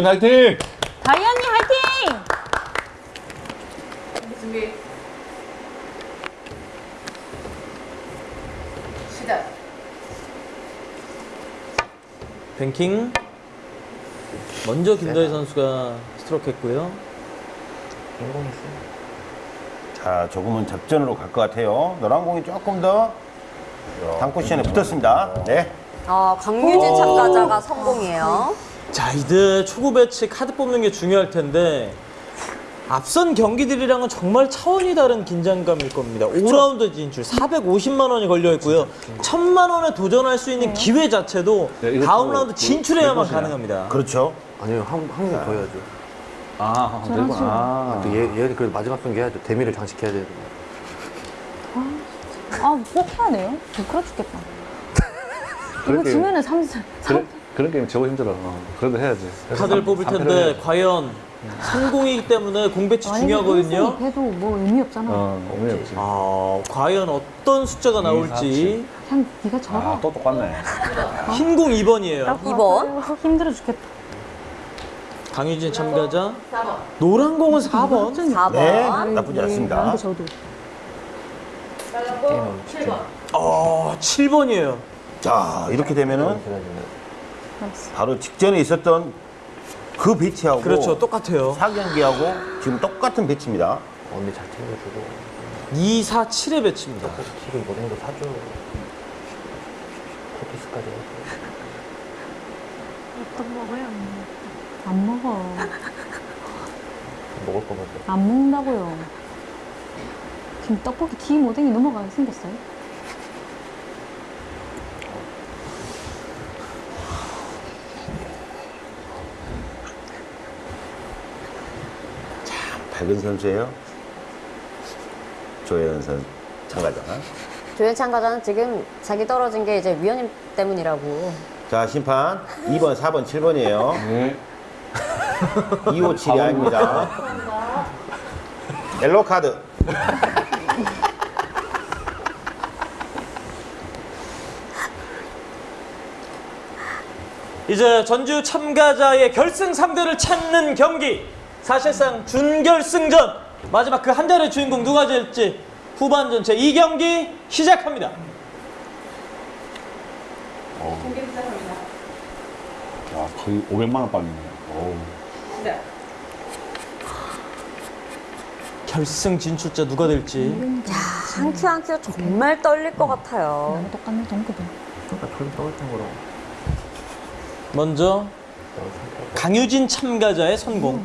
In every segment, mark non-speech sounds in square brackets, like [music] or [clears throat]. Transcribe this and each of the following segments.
강효진 화이팅! 다이 언니 화이팅! 준비. 시작. 뱅킹 먼저 김다희 선수가 스트로크 했고요. 자, 조금은 접전으로 갈 것 같아요. 노란 공이 조금 더 단쿠션에 붙었습니다. 네. 아, 강유진 참가자가 성공이에요. 자 이제 초구 배치 카드 뽑는 게 중요할 텐데 앞선 경기들이랑은 정말 차원이 다른 긴장감일 겁니다. 5라운드 진출 450만 원이 걸려 있고요. 1000만 원에 도전할 수 있는 기회 자체도 네, 다음 라운드 그- 진출해야만. 가능합니다. 그렇죠. 아니요, 한, 한번더 해야죠. 아, 한 들고. 아. 또 얘, 얘 그래도 마지막 경기 해야죠. 대미를 장식해야 돼요. 아 꼭 해야 돼요? 부끄러 죽겠다. [laughs] 이거 지면은 3, 3, 그런 게임 저거 힘들어. 어, 그래도 해야지. 카드를 뽑을 텐데 해야지. 과연 성공이기 때문에 공배치 중요하거든요. 해도 뭐 의미 없잖아. 어, 의미 없지. 아 과연 어떤 숫자가 나올지 그냥 네가 져라. 아, 또 똑같네. 흰공 2번이에요. 이번. 힘들어 죽겠다. 강유진 참가자 4번. 노란 공은 4번 4번. 네. 나쁘지 않습니다. 저도. 빨간 거 7번. 어 7번이에요. 자, 이렇게 되면은 바로 직전에 있었던 그 배치하고 그렇죠 똑같아요. 4경기하고 지금 똑같은 배치입니다. 언니 잘 챙겨주고, 2, 4, 7의 배치입니다. 키를 모든 거 사줘. 쿠키스까지 해줘. 안 먹어. [laughs] 먹을 거면 안 먹는다고요. 지금 떡볶이 튀김 오뎅이 넘어가게 생겼어요? 밝은 선수예요. 조혜연 선 참가자. 조현 참가자는 지금 자기 떨어진 게 이제 위원님 때문이라고. 자, 심판 2번, 4번, 7번이에요. 네. 257이 아닙니다. 옐로 카드. 이제 전주 참가자의 결승 상대를 찾는 경기 사실상 준결승전 마지막 그 한 자리의 주인공 누가 될지 후반전 제 2경기 시작합니다. 공개 시작합니다. 야, 거의 500만 원 빵이네. 어우. 시작. 결승 진출자 누가 될지 한큐 한 큐 정말 떨릴 것 같아요. 나랑 똑같네, 동급이. 그러니까 털 떨어진 거랑. 먼저 강유진 참가자의 선공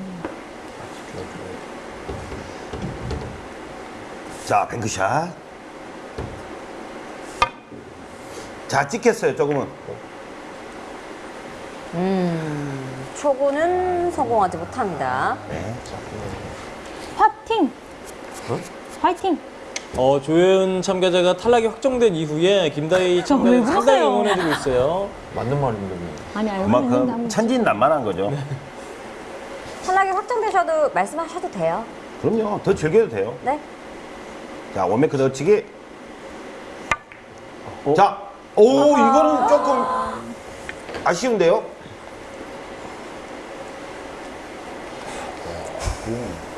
자, 뱅크샷. 자, 찍혔어요, 조금은. 음, 초구는 성공하지 못합니다. 네. 화팅! 화이팅! 어, 조혜은 참가자가 탈락이 확정된 이후에 김다희 저왜 참가자 상당히? 응원해주고 있어요. 맞는 말인데, 뭐. 아니, 알고 그만큼 천진난만한 거죠. 탈락이 확정되셔도 말씀하셔도 돼요. 그럼요. 더 즐겨도 돼요. 네. 자, 원메크 넣치기. 자, 오, 이거는 조금 아쉬운데요?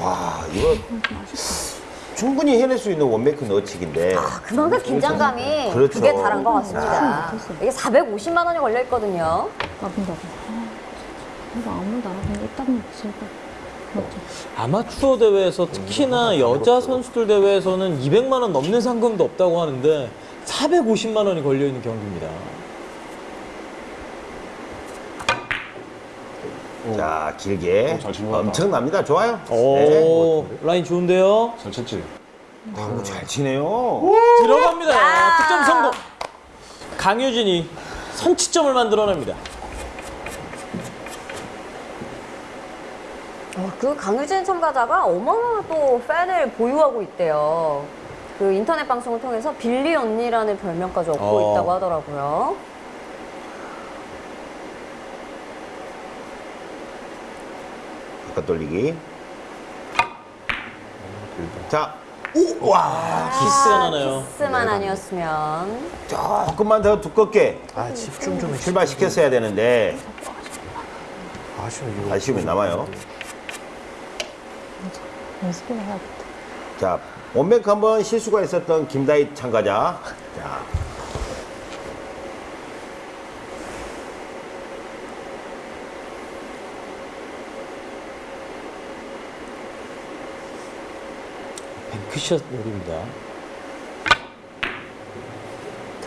와, 이거 충분히 해낼 수 있는 원메크 넣치기인데. 아, 그만큼 긴장감이 그렇죠. 두개 다른 것 같습니다. 이게 450만 원이 걸려 있거든요. 까분다고. 아, 이거 아무도 안 하는데 이따금 진짜. 맞죠? 아마추어 대회에서 특히나 여자 선수들 대회에서는 200만 원 넘는 상금도 없다고 하는데 450만 원이 걸려 있는 경기입니다. 자, 길게. 같다. 엄청납니다. 좋아요. 오, 네. 라인 좋은데요? 잘 쳤지? 당구 잘 치네요. 들어갑니다. 득점 성공. 강유진이 선취점을 만들어냅니다. 그 강유진 참가자가 어마어마한 또 팬을 보유하고 있대요. 그 인터넷 방송을 통해서 빌리 언니라는 별명까지 얻고 어. 있다고 하더라고요. 바깥 돌리기. 자, 오, 와. 키스가 나네요. 키스만 아니었으면. 조금만 더 두껍게 아, 집중 좀 해. 출발시켰어야 되는데. 아, 아쉬운 이거. 아쉬움이 남아요. 연습을 해야겠다. 자, 원뱅크 한번 실수가 있었던 김다희 참가자. 자. 뱅크샷 롤입니다.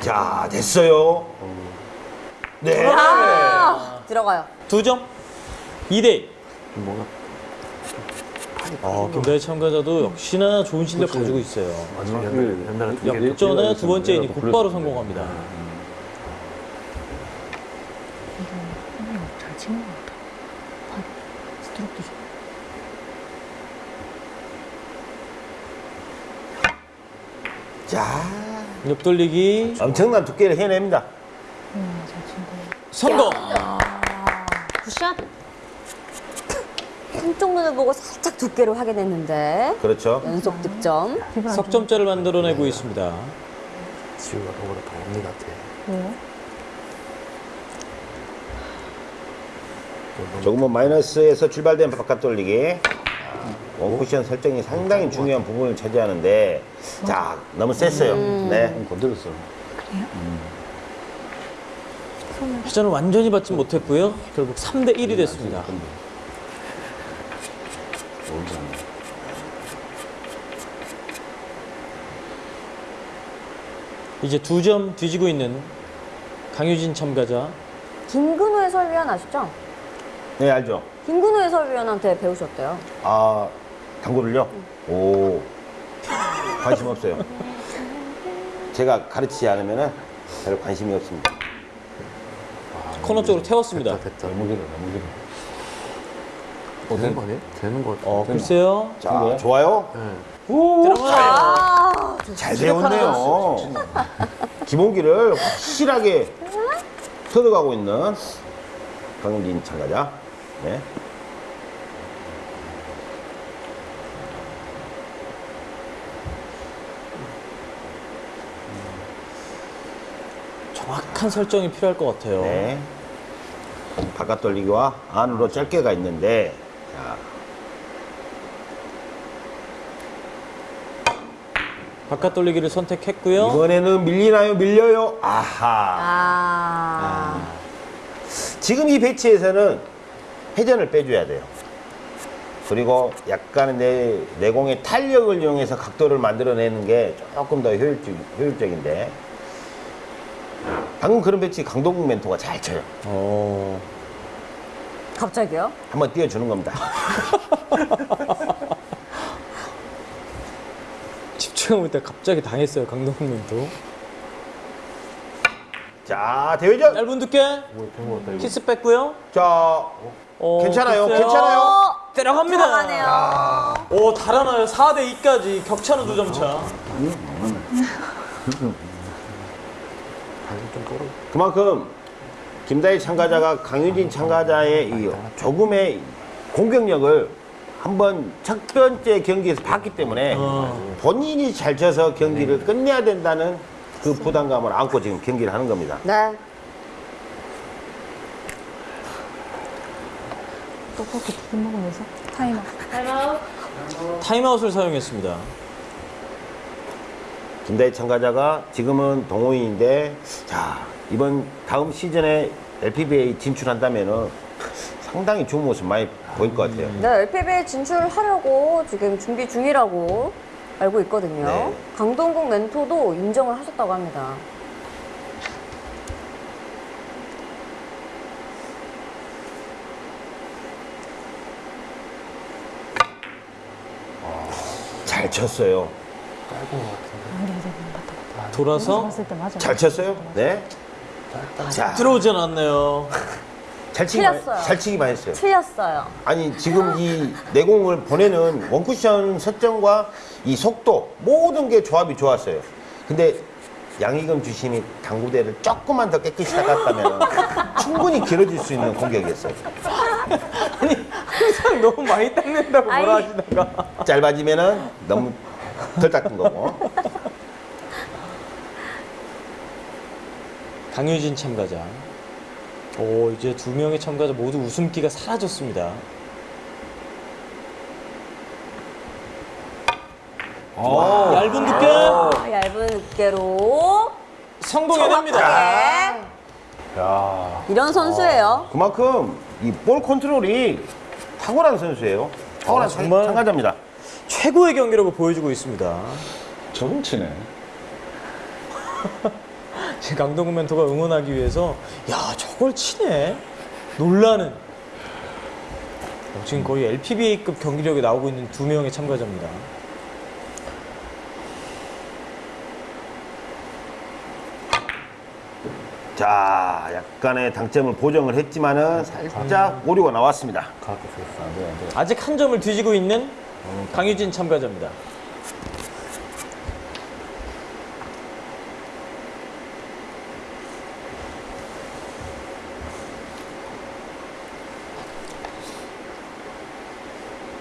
자, 됐어요. 네. 아, 들어가요. 두 점. 2대 1. 뭐가 아, 김다희 참가자도 역시나 좋은 실력 가지고 있어요. 마지막 연달아 연달아 두 번째 이닝 곧바로 성공합니다. 잘 치는 것 같아. 스트로크도. 자, 옆돌리기 엄청난 두께를 해냅니다. 음, 잘 친다. 성공. 굿샷! 한쪽 눈을 보고 살짝 두께로 확인했는데 그렇죠. 연속 득점. 석점자를 만들어내고 있습니다. 지우가 너보다 더 언니 같아. 왜요? 조금은 마이너스에서 출발된 바깥 돌리기. 원쿠션 설정이 상당히 중요한 부분을 차지하는데, 자, 너무 셌어요. 네. 건드렸어. 회전을 완전히 받지 못했고요. 결국 3대 1이 됐습니다. 모르지 않네. 이제 두 점 뒤지고 있는 강유진 참가자. 김근우 해설위원 아시죠? 네, 알죠. 김근우 해설위원한테 배우셨대요. 아, 당구를요? 오, 관심 없어요. 제가 가르치지 않으면 별 관심이 없습니다. 코너 쪽으로 태웠습니다. 됐다 됐다. 너무 길어, 너무 길어. 되는 거 아니에요? 되는 거. 어, 글쎄요. 자, 좋아요. 네. 들어가요. 아, 잘 배웠네요. 기본기를 확실하게 터득하고 있는 강윤진 참가자. 네. 정확한 설정이 필요할 것 같아요. 네. 바깥 돌리기와 안으로 짧게가 있는데, 자, 바깥 돌리기를 선택했고요. 이번에는 밀리나요? 밀려요? 아하. 아. 지금 이 배치에서는 회전을 빼줘야 돼요. 그리고 약간의 내, 내공의 탄력을 이용해서 각도를 만들어내는 게 조금 더 효율적, 효율적인데 방금 그런 배치 강동국 멘토가 잘 쳐요. 어, 갑자기요? 한번 띄워주는 겁니다. [laughs] 집중하고 있다 갑자기 당했어요. 강동민도. 자, 대회전. 짧은 두께. 뭐된거 같다 이거. 키스 뺐고요. 자, 어, 괜찮아요. 글쎄요. 괜찮아요. 어, 들어갑니다. 들어가네요. 오, 달아나요. 4대 2까지 격차는 두 점 차. 그만큼 김다희 참가자가 강유진 참가자의 이 조금의 공격력을 한번 첫 번째 경기에서 봤기 때문에 어. 본인이 잘 쳐서 경기를 끝내야 된다는 그 부담감을 안고 지금 경기를 하는 겁니다. 네. 떡볶이 두 먹으면서 타이머. 타임아웃. 타임아웃을 사용했습니다. 김다희 참가자가 지금은 동호인인데 자 이번 다음 시즌에 LPBA 진출한다면은 상당히 좋은 모습 많이 보일 것 같아요. 네, LPBA 진출하려고 지금 준비 중이라고 알고 있거든요. 네. 강동국 멘토도 인정을 하셨다고 합니다. 잘 쳤어요. 짧은 거 같은데. 맞다 맞다. 돌아서. 잘 쳤어요. 네. 자, 들어오진 않네요. [laughs] 잘 치기만, 틀렸어요. 잘 치기만 했어요. 틀렸어요. 아니 지금 이 내공을 보내는 원쿠션 설정과 이 속도 모든 게 조합이 좋았어요. 근데 양희금 주심이 당구대를 조금만 더 깨끗이 닦았다면 [laughs] 충분히 길어질 수 있는 공격이었어요. [laughs] 아니, 항상 너무 많이 닦는다고 뭐라. 하시다가. 짧아지면은 너무 덜 닦은 거고. 강유진 참가자. 오, 이제 두 명의 참가자 모두 웃음기가 사라졌습니다. 아, 얇은 두께 아, 얇은 어깨로 성공해냅니다. 야, 이런 선수예요. 그만큼 이 볼 컨트롤이 탁월한 선수예요. 탁월한 아, 정말? 참가자입니다. 최고의 경기력을 보여주고 있습니다. 저분 치네. [laughs] 제 강동구 멘토가 응원하기 위해서 야 저걸 치네 놀라는 어, 지금 거의 LPBA급 경기력이 나오고 있는 두 명의 참가자입니다. 자, 약간의 당점을 보정을 했지만은 살짝 오류가 나왔습니다. 아직 한 점을 뒤지고 있는 강유진 참가자입니다.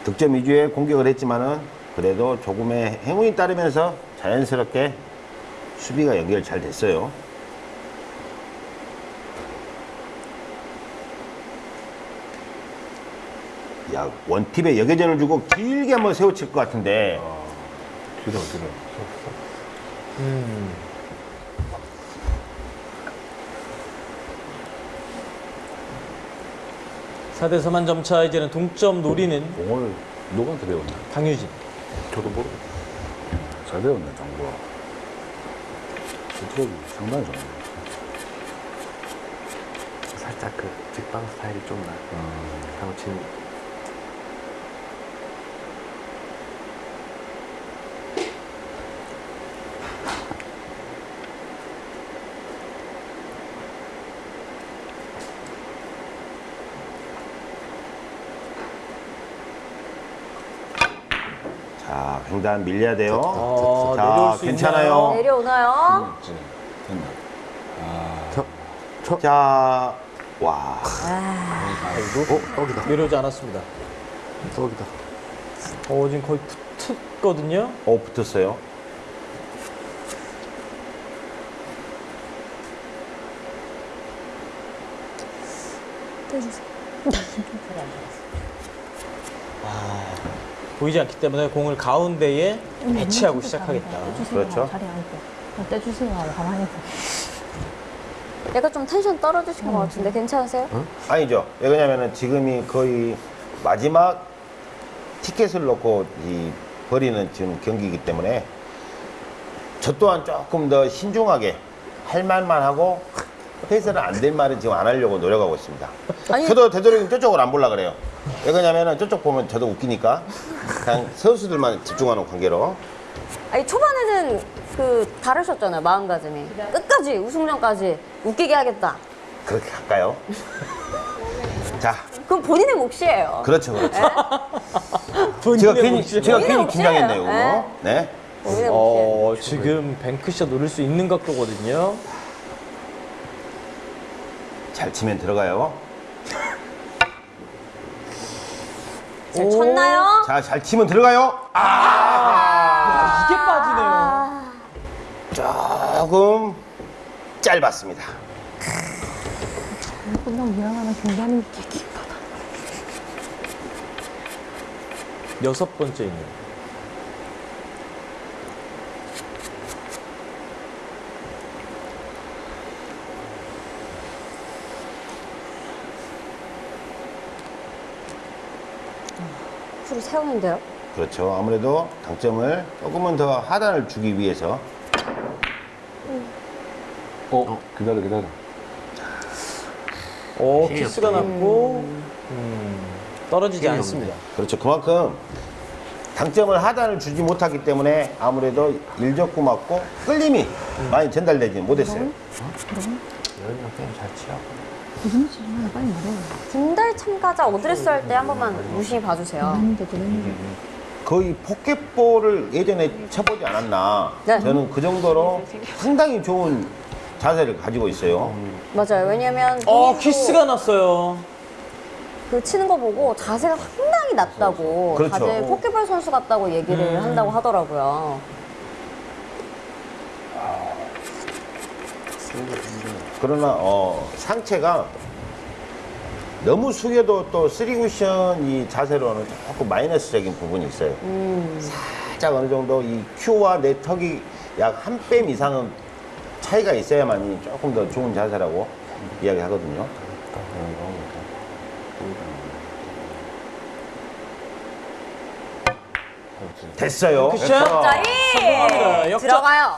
득점 위주의 공격을 했지만은 그래도 조금의 행운이 따르면서 자연스럽게 수비가 연결 잘 됐어요. 야, 원팁에 여계전을 주고 길게 한번 세워칠 것 같은데 뒤로 뒤로. 음. 사대 3한 점차 이제는 동점 노리는 공을 누구한테 배웠나? 강유진. 저도 모르. 잘 배웠네, 장구가. 스트로크 상당히 좋네. 살짝 그 직방 스타일이 좀 나. 친 자, 횡단 밀려야 돼요. 어, 자, 괜찮아요. 내려오나요? 그렇지. 됐나? 아, 저, 저. 자, 와. 어, 떡이다. 내려오지 않았습니다. 떡이다. 어, 지금 거의 붙었거든요. 어, 붙었어요. 떼주세요. [laughs] 보이지 않기 때문에 공을 가운데에 배치하고 시작하겠다. 떼주세요. 그렇죠. 어, 떼주세요. 가만히 있어. 약간 좀 텐션 떨어지신 것 같은데 괜찮으세요? 아니죠. 왜 그러냐면은 지금이 거의 마지막 티켓을 놓고 이 벌이는 지금 경기이기 때문에 저 또한 조금 더 신중하게 할 말만 하고 해서는 안될 말은 지금 안 하려고 노력하고 있습니다. 아니- 저도 되도록이면 저쪽을 안 보려 그래요. 왜 그러냐면은 저쪽 보면 저도 웃기니까 그냥 선수들만 집중하는 관계로 아니 초반에는 그 다르셨잖아요 마음가짐이 끝까지 우승전까지 웃기게 하겠다. 그렇게 할까요? 자, 그럼 본인의 몫이에요. 그렇죠, 그렇죠. 제가 본인의 괜히 몫이에요. 제가 괜히 몫이에요. 긴장했네요. 오늘. 네. 몫이에요. 어, 지금 뱅크샷 노릴 수 있는 각도거든요. 잘 치면 들어가요. 잘 쳤나요? 자, 잘 치면 들어가요. 아, 이게 빠지네요. 아, 조금 짧았습니다. 끝나고 경기하는 게 기쁘다. 여섯 번째 이닝. 풀 을 세우는데요. 그렇죠. 아무래도 당점을 조금은 더 하단을 주기 위해서 어, 기다려, 기다려. 오, 키스가 났고, 음, 떨어지지 않습니다. 그렇죠. 그만큼 당점을 하단을 주지 못하기 때문에 아무래도 일적구 맞고 끌림이 많이 전달되지 못했어요. 여인이랑 게임 잘 치라 고. 무슨 짓이야? 빨리 말해. 분달 참가자 어드레스 할 때 한 번만 유심히 봐주세요. 그랬는데. 거의 포켓볼을 예전에 쳐보지 않았나. 네. 저는 그 정도로 상당히 좋은 자세를 가지고 있어요. 맞아요. 왜냐면 어, 본인도 키스가 났어요. 그 치는 거 보고 자세가 상당히 낮다고 그렇죠. 다들 포켓볼 선수 같다고 얘기를 음. 한다고 하더라고요. 그러나 어, 상체가 너무 숙여도 또 쓰리쿠션 이 자세로는 조금 마이너스적인 부분이 있어요. 살짝 어느 정도 이 큐와 내 턱이 약 한 뼘 이상은 차이가 있어야만이 조금 더 좋은 자세라고 이야기 하거든요. 됐어요. Good shot. 짜리 성공합니다. 역전. 들어가요.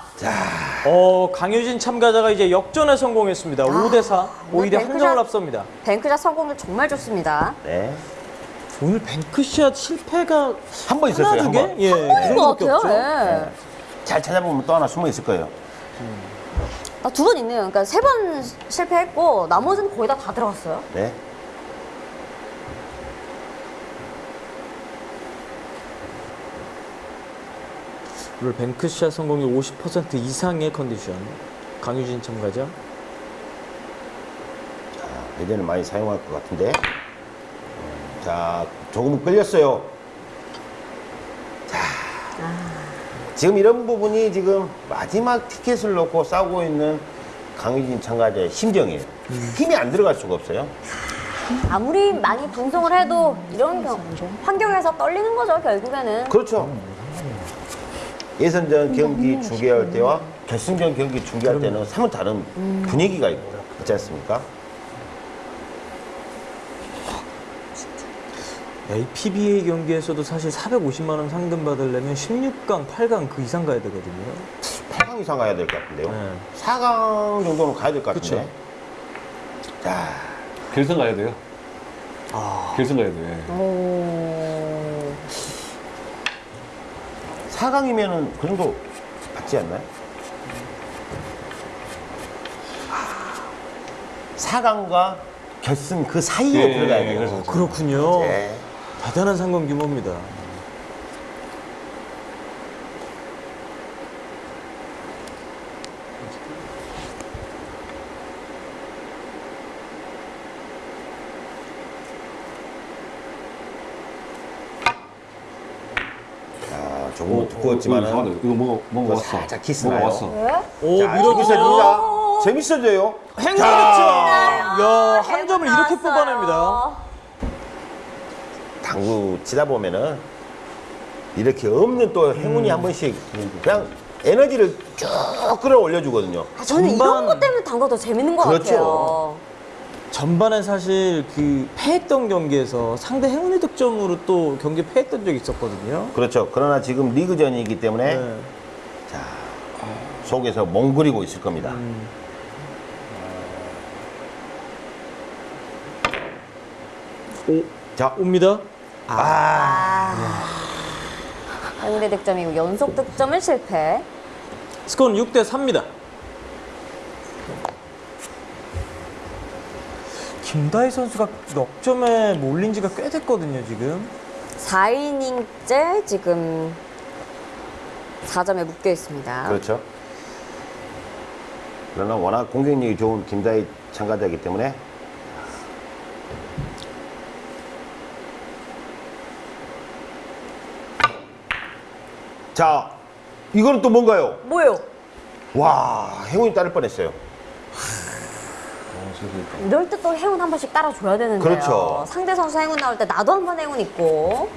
어, 강유진 참가자가 이제 역전에 성공했습니다. 5대 4. 오히려 한 뱅크샷. 점을 앞섭니다. 뱅크샷 성공률 정말 좋습니다. 네. 오늘 뱅크샷 실패가 한 번 있었어요. 한두 개? 번. 예, 그것 정도밖에 같아요. 예. 잘 찾아보면 또 하나 숨어 있을 거예요. 아, 두 번 있네요. 그러니까 세 번 실패했고 나머지는 거의 다 다 들어갔어요. 네. 오늘 뱅크샷 성공률 50% 이상의 컨디션. 강유진 참가자. 예전에 많이 사용할 것 같은데. 자, 조금 끌렸어요. 자, 지금 이런 부분이 지금 마지막 티켓을 놓고 싸우고 있는 강유진 참가자의 심정이에요. 힘이 안 들어갈 수가 없어요. 아무리 많이 분석을 해도 이런 경- 환경에서 떨리는 거죠 결국에는. 그렇죠. 예선전 경기 중계할 때와 결승전 경기 중계할 때는 사뭇 다른 분위기가 있지 않습니까? 이 PBA 경기에서도 사실 450만 원 상금 받으려면 16강, 8강 그 이상 가야 되거든요. 8강 이상 가야 될 것 같은데요. 네. 4강 정도는 가야 될 것 같은데. 자, 결승 가야 돼요. 아, 결승 가야 돼. 오. 4강이면은 그 정도 받지 않나요? 4강과 결승 그 사이에 예, 들어가야 예, 돼요. 그래서 그렇군요. 네. 대단한 상금 규모입니다. 자, 조금 두꺼웠지만 이거, 이거 먹어, 먹어 왔어. 살짝 키스 나요. 왔어. 오, 자, 밀어주세요. 재밌어져요. 행운이죠. 야, 한 점을 이렇게. 뽑아냅니다. 당구 치다 보면은 이렇게 없는 또 행운이 한 번씩 그냥 에너지를 쭉 끌어올려 주거든요. 아, 저는 이런 것 때문에 당구가 더 재밌는 것 그렇죠. 같아요. 전반에 사실 그 패했던 경기에서 상대 행운의 득점으로 또 경기 패했던 적이 있었거든요. 그렇죠. 그러나 지금 리그전이기 때문에 네. 자, 속에서 멍그리고 있을 겁니다. 음. 오, 자, 옵니다. 아. 행운의 득점이고 연속 득점은 실패. 스코어는 6대 4입니다. 김다희 선수가 넉점에 몰린 지가 꽤 됐거든요, 지금. 4이닝째 지금 4점에 묶여 있습니다. 그렇죠. 그러나 워낙 공격력이 좋은 김다희 참가자이기 때문에 자, 이거는 또 뭔가요? 뭐요? 와, 행운이 따를 뻔했어요. 이럴 때 또 행운 한 번씩 따라줘야 되는데요. 그렇죠. 상대 선수 행운 나올 때 나도 한 번 행운 있고.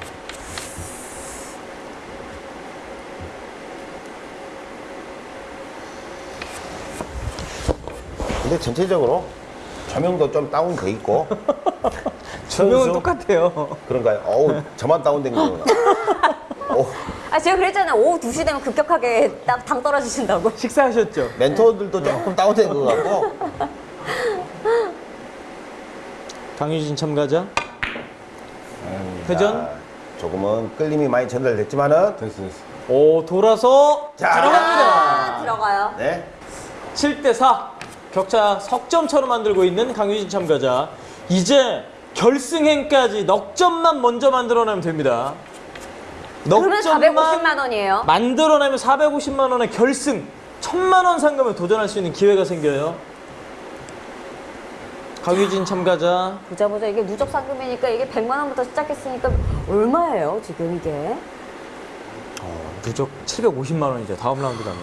근데 전체적으로 조명도 좀 다운돼 있고 [laughs] 조명은? 똑같아요. 그런가요? 어우, 저만 다운된 거구나. [laughs] 어, 아 제가 그랬잖아요. 오후 2시 되면 급격하게 딱 당 떨어지신다고. 식사하셨죠? 멘토들도 조금 다운된 것 같고 강유진 참가자. 회전. 자, 조금은 끌림이 많이 전달됐지만은 됐어, 됐어. 오, 돌아서 자. 들어갑니다. 아, 들어가요. 네. 7대 4. 격차 석점처럼 만들고 있는 강유진 참가자. 이제 결승행까지 넉 점만 먼저 만들어내면 됩니다. 넉 점만 450만 원이에요. 만들어내면 450만 원의 결승 1000만 원 상금에 도전할 수 있는 기회가 생겨요. 강유진 참가자 보자 보자 이게 누적 상금이니까 이게 100만 원부터 시작했으니까 얼마예요 지금 이게? 누적 750만 원이죠. 다음 라운드 가면.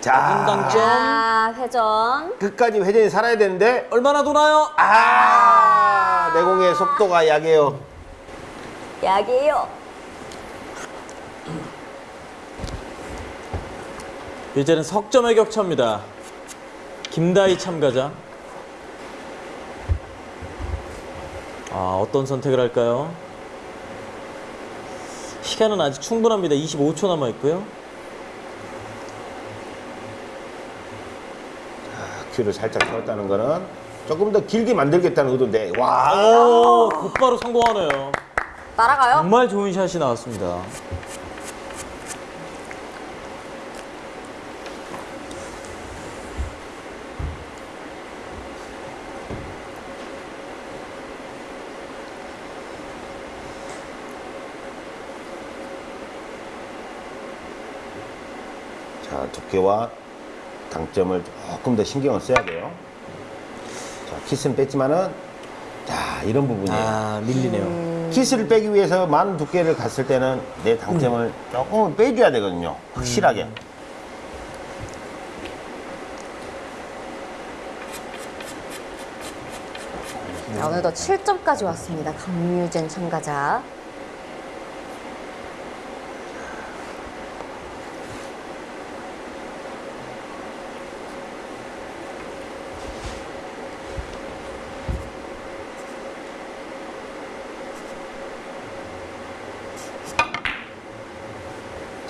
자, 당점 아, 회전. 끝까지 회전이 살아야 되는데 얼마나 도나요? 아 내공의 속도가 약해요. 약이에요. 이제는 석점의 격차입니다. 김다희 참가자. 아, 어떤 선택을 할까요? 시간은 아직 충분합니다. 25초 남아 있고요. 큐를 살짝 세웠다는 거는 조금 더 길게 만들겠다는 의도인데 와 오, 곧바로 성공하네요. 따라가요. 정말 좋은 샷이 나왔습니다. 자, 두께와 당점을 조금 더 신경을 써야 돼요. 자, 키스는 뺐지만은 자, 이런 부분이에요. 아, 밀리네요. 키스를 빼기 위해서 많은 두께를 갔을 때는 내 당점을 조금은 빼줘야 되거든요. 확실하게. 자, 오늘도 7점까지 왔습니다. 강유진 참가자.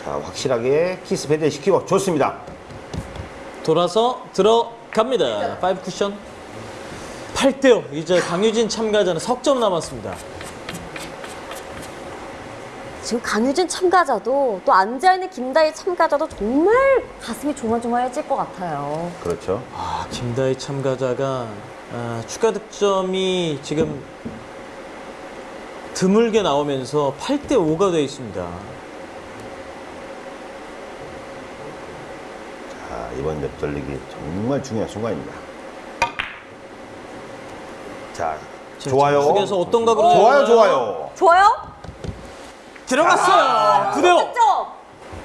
자, 확실하게 키스 배대 시키고 좋습니다. 돌아서 들어갑니다. 5 쿠션. 8대5. 이제 강유진 참가자는 석점 남았습니다. 지금 강유진 참가자도 또 앉아있는 김다희 참가자도 정말 가슴이 조마조마해질 것 같아요. 그렇죠. 아, 김다희 참가자가 아, 추가 득점이 지금 드물게 나오면서 8대 5가 되어 있습니다. 이번 옆 돌리기 정말 중요한 순간입니다. 자, 자, 좋아요. 쪽에서 어떤 각으로 좋아요? 좋아요. 좋아요? 들어갔어요. 9대 5. 득점!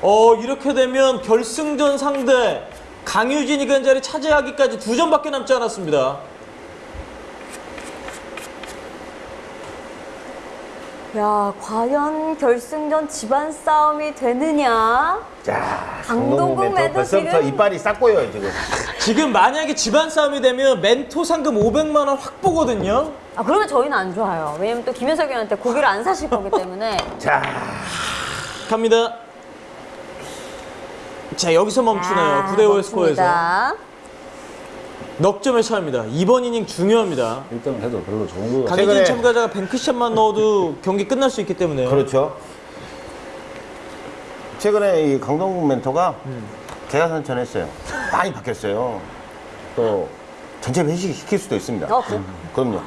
어, 이렇게 되면 결승전 상대 강유진이 그 자리 차지하기까지 두 점밖에 남지 않았습니다. 야, 과연 결승전 집안 싸움이 되느냐? 자, 강동국 멘토 멘토 벌써부터 지금- 이빨이 싹 보여요, 지금. 지금 만약에 집안 싸움이 되면 멘토 상금 500만 원 확 보거든요. 아, 그러면 저희는 안 좋아요. 왜냐면 또 김현석 의원한테 고기를 안 사실 거기 때문에. 자, 갑니다. 자, 여기서 멈추네요. 아, 9대 5의 스코어에서. 넉 점의 차입니다. 이번 이닝 중요합니다. 1등을 해도 별로 좋은 거 같아요. 강희진 참가자가 뱅크샷만 넣어도 [laughs] 경기 끝날 수 있기 때문에. 그렇죠. 최근에 이 강동국 멘토가 음. 개가선천했어요. 많이 바뀌었어요. 또 전체 회식 시킬 수도 있습니다. 어, 그, 그럼요.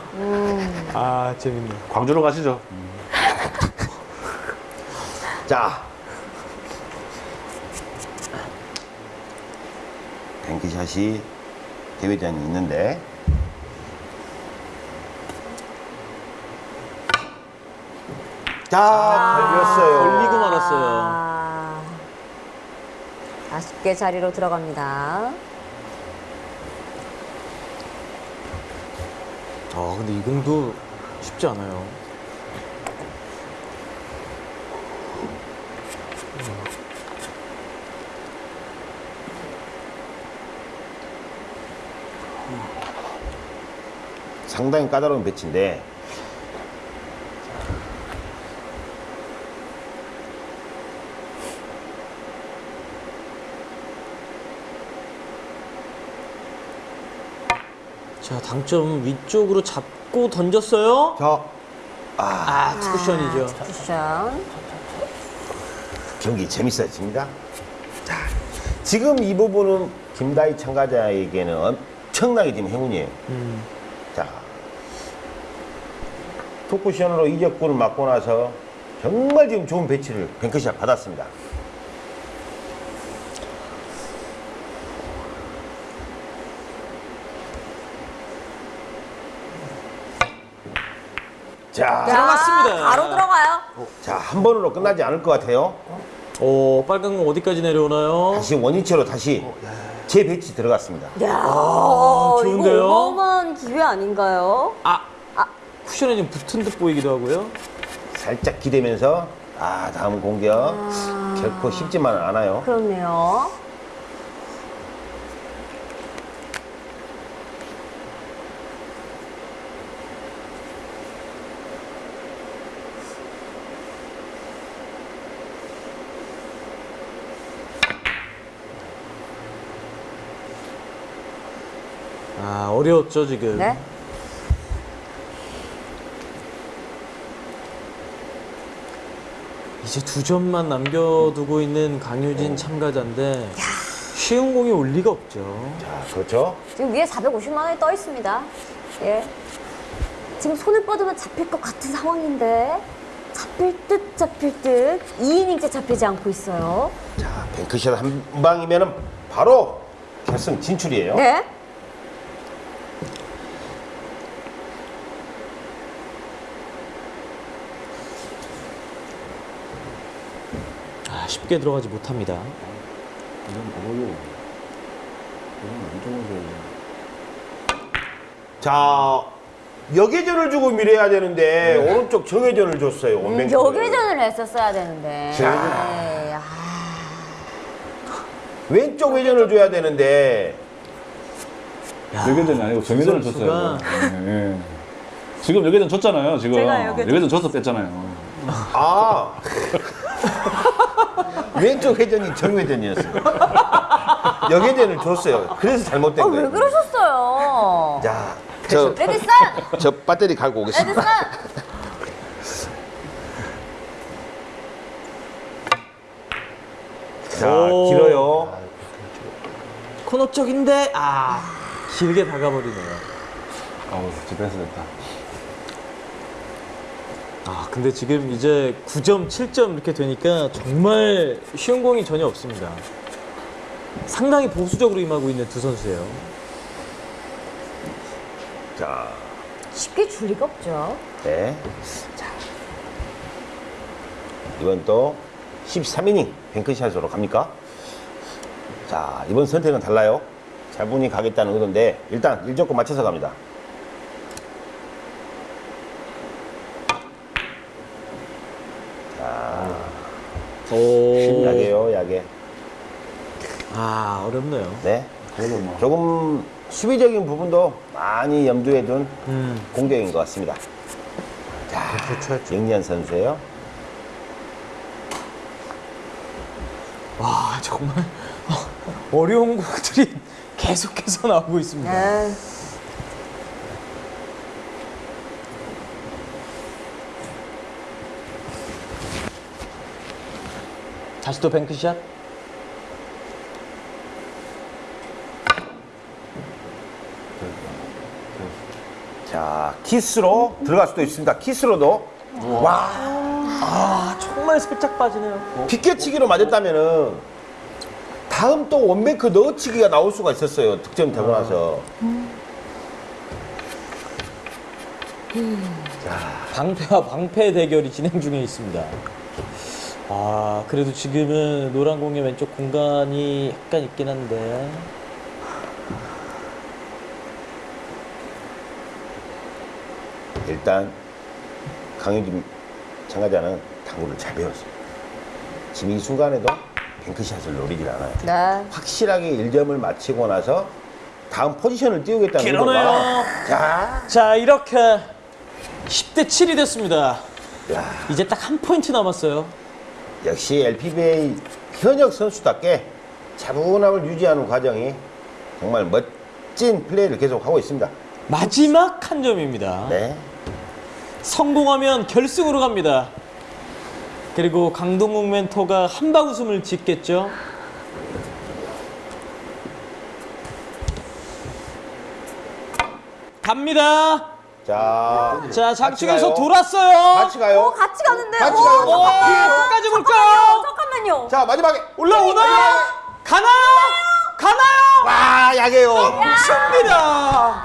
아, 재밌네. 광주로 가시죠. [laughs] 자. 뱅크샷이 대회전이 있는데 자, 걸렸어요. 걸리고 말았어요. 아, 아쉽게 자리로 들어갑니다. 아, 근데 이 공도 쉽지 않아요. 상당히 까다로운 배치인데 자, 당점 위쪽으로 잡고 던졌어요. 저 아, 투쿠션이죠. 쿠션. 경기 재밌어집니다. 자, 지금 이 부분은 김다희 참가자에게는 엄청나게 지금 행운이에요. 음. 자, 토크션으로 이적구를 맞고 나서 정말 지금 좋은 배치를 뱅크샷 받았습니다. 자, 들어갔습니다. 바로 들어가요. 자, 한 번으로 끝나지 않을 것 같아요. 오 빨간 공 어디까지 내려오나요? 다시 원위치로 다시 제 배치 들어갔습니다. 야, 좋은데요? 이거 어마어마한 기회 아닌가요? 아, 쿠션에 좀 붙은 듯 보이기도 하고요. 살짝 기대면서 아 다음 공격 결코 쉽지만 은 않아요. 그렇네요. 아 어려웠죠 지금. 네. 이제 두 점만 남겨두고 있는 강유진 참가자인데 쉬운 공이 올 리가 없죠. 자 그렇죠. 지금 위에 450만 원이 떠 있습니다. 예. 지금 손을 뻗으면 잡힐 것 같은 상황인데 잡힐 듯 잡힐 듯 2이닝째 잡히지 않고 있어요. 자 뱅크샷 한 방이면은 바로 결승 진출이에요. 네. 쉽게 들어가지 못합니다. 자 역회전을 주고 밀어야 되는데 오른쪽 정회전을 줬어요. 음. 역회전을 했었어야 되는데. 자. 네. 아, 왼쪽 회전을 줘야 되는데 여기전이 아니고 정회전을 선수가- 줬어요. 예, 예. 지금 여기전 줬잖아요. 지금 여기전 줬어 뺐잖아요. 아 [laughs] 왼쪽 회전이 정회전이었어요. 역회전을 줬어요. 그래서 잘못된 아, 거예요. 왜 그러셨어요? 자, 저, 레디슨! 저 배터리 갈고 오겠습니다. 레디슨! 자, 오. 길어요. 코너 쪽인데 아 길게 다가버리네요. 아우 집에서 됐다. 아 근데 지금 이제 9점, 7점 이렇게 되니까 정말 쉬운 공이 전혀 없습니다. 상당히 보수적으로 임하고 있는 두 선수예요. 자, 쉽게 줄 리가 없죠. 네. 자, 이번 또 13이닝 뱅크샷으로 갑니까? 자, 이번 선택은 달라요. 잘분이 가겠다는 의도인데 일단 1조건 맞춰서 갑니다. 오. 약해요, 약해. 아 어렵네요. 네. 뭐 조금 수비적인 부분도 많이 염두에 둔 음. 공격인 것 같습니다. 자, 영리한 선수예요. 와 정말 [laughs] 어려운 곡들이 계속해서 나오고 있습니다. 네. 다시 또 뱅크샷. 자, 키스로 들어갈 수도 있습니다. 키스로도. 와, 아 정말 살짝 빠지네요. 비껴치기로 맞았다면은 다음 또 원뱅크 넣어치기가 나올 수가 있었어요. 득점 되고 나서. 방패와 방패 대결이 진행 중에 있습니다. 아 그래도 지금은 노란 공의 왼쪽 공간이 약간 있긴 한데 일단 강효진 참가자는 당구를 잘 배웠어요. 지금 이 순간에도 뱅크샷을 노리질 않아요. 네. 확실하게 1점을 마치고 나서 다음 포지션을 띄우겠다는 그러네요. 자, 자 이렇게 10대 7이 됐습니다. 야, 이제 딱 한 포인트 남았어요. 역시 LPBA 현역 선수답게 차분함을 유지하는 과정이 정말 멋진 플레이를 계속하고 있습니다. 마지막 한 점입니다. 네. 성공하면 결승으로 갑니다. 그리고 강동국 멘토가 한방 웃음을 짓겠죠. 갑니다. 자, 자, 장충에서. 돌았어요. 같이 가요. 어, 같이 가는데. 같이 어, 가요. 오. 끝까지 볼까요? 잠깐만요. 자, 마지막에 올라오나요? 가나요? 가나요? 와, 약해요. 칩니다.